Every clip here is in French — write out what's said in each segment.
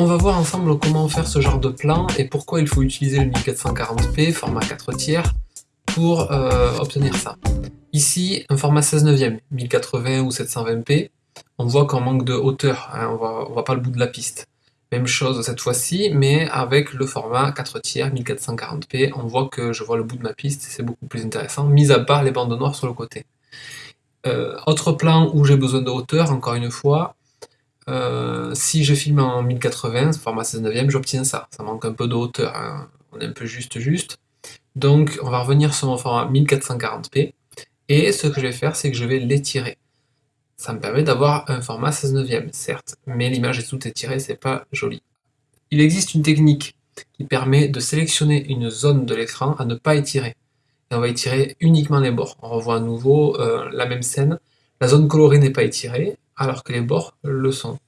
On va voir ensemble comment faire ce genre de plan et pourquoi il faut utiliser le 1440p format 4 tiers pour euh, obtenir ça. Ici, un format 16 neuvième, 1080 ou 720p, on voit qu'on manque de hauteur, hein, on voit, voit pas le bout de la piste. Même chose cette fois-ci, mais avec le format 4 tiers 1440p, on voit que je vois le bout de ma piste, c'est beaucoup plus intéressant, mis à part les bandes noires sur le côté. Euh, autre plan où j'ai besoin de hauteur, encore une fois, euh, si je filme en 1080, format 16 neuvième, j'obtiens ça. Ça manque un peu de hauteur, hein. on est un peu juste juste. Donc on va revenir sur mon format 1440p, et ce que je vais faire, c'est que je vais l'étirer. Ça me permet d'avoir un format 16 neuvième, certes, mais l'image est tout étirée, c'est pas joli. Il existe une technique qui permet de sélectionner une zone de l'écran à ne pas étirer. Et on va étirer uniquement les bords. On revoit à nouveau euh, la même scène. La zone colorée n'est pas étirée, alors que les bords le sont.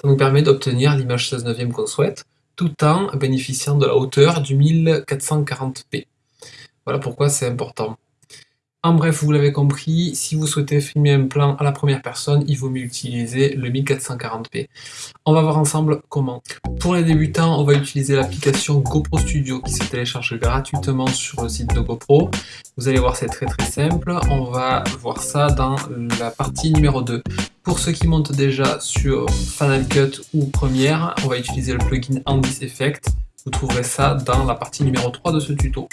Ça nous permet d'obtenir l'image 16 neuvième qu'on souhaite, tout en bénéficiant de la hauteur du 1440p. Voilà pourquoi c'est important. En bref, vous l'avez compris, si vous souhaitez filmer un plan à la première personne, il vaut mieux utiliser le 1440p. On va voir ensemble comment. Pour les débutants, on va utiliser l'application GoPro Studio qui se télécharge gratuitement sur le site de GoPro. Vous allez voir, c'est très très simple. On va voir ça dans la partie numéro 2. Pour ceux qui montent déjà sur Final Cut ou Premiere, on va utiliser le plugin Andis Effect. Vous trouverez ça dans la partie numéro 3 de ce tuto.